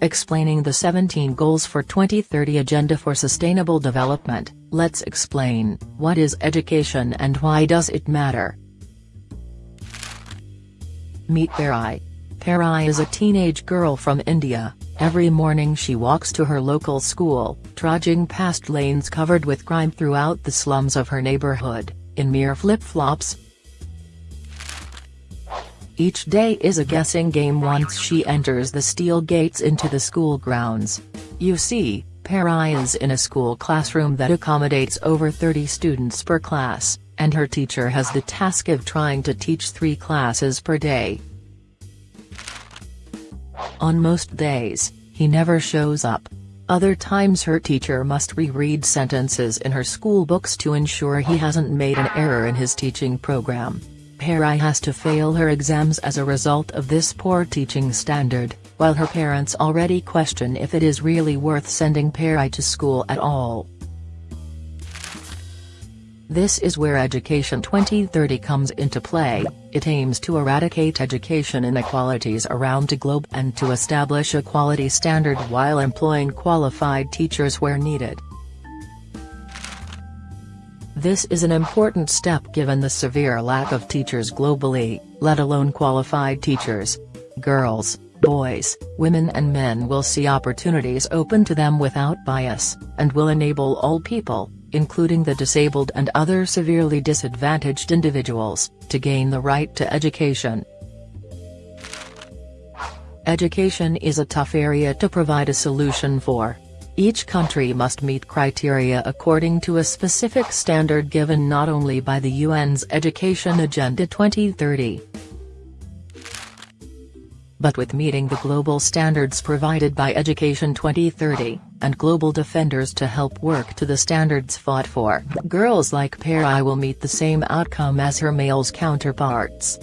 explaining the 17 goals for 2030 Agenda for Sustainable Development, let's explain, what is education and why does it matter? Meet Parai. Parai is a teenage girl from India, every morning she walks to her local school, trudging past lanes covered with crime throughout the slums of her neighborhood, in mere flip-flops, each day is a guessing game once she enters the steel gates into the school grounds. You see, Parai is in a school classroom that accommodates over 30 students per class, and her teacher has the task of trying to teach three classes per day. On most days, he never shows up. Other times her teacher must reread sentences in her school books to ensure he hasn't made an error in his teaching program. Parai has to fail her exams as a result of this poor teaching standard, while her parents already question if it is really worth sending Parai to school at all. This is where Education 2030 comes into play, it aims to eradicate education inequalities around the globe and to establish a quality standard while employing qualified teachers where needed. This is an important step given the severe lack of teachers globally, let alone qualified teachers. Girls, boys, women and men will see opportunities open to them without bias, and will enable all people, including the disabled and other severely disadvantaged individuals, to gain the right to education. Education is a tough area to provide a solution for. Each country must meet criteria according to a specific standard given not only by the UN's Education Agenda 2030, but with meeting the global standards provided by Education 2030, and global defenders to help work to the standards fought for. Girls like Parai will meet the same outcome as her males counterparts.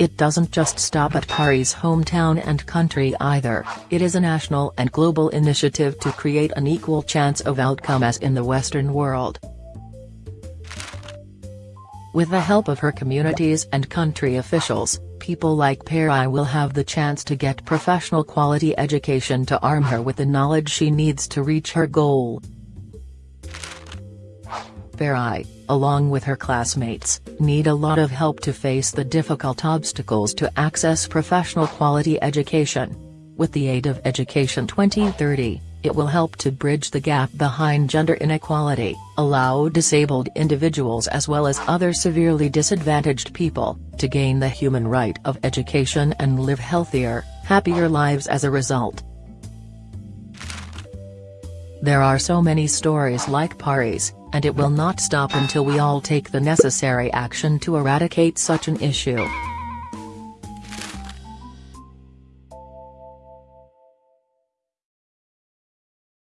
It doesn't just stop at Parai's hometown and country either, it is a national and global initiative to create an equal chance of outcome as in the Western world. With the help of her communities and country officials, people like Parai will have the chance to get professional quality education to arm her with the knowledge she needs to reach her goal. Parai, along with her classmates, need a lot of help to face the difficult obstacles to access professional quality education. With the aid of Education 2030, it will help to bridge the gap behind gender inequality, allow disabled individuals as well as other severely disadvantaged people, to gain the human right of education and live healthier, happier lives as a result. There are so many stories like Pari's, and it will not stop until we all take the necessary action to eradicate such an issue.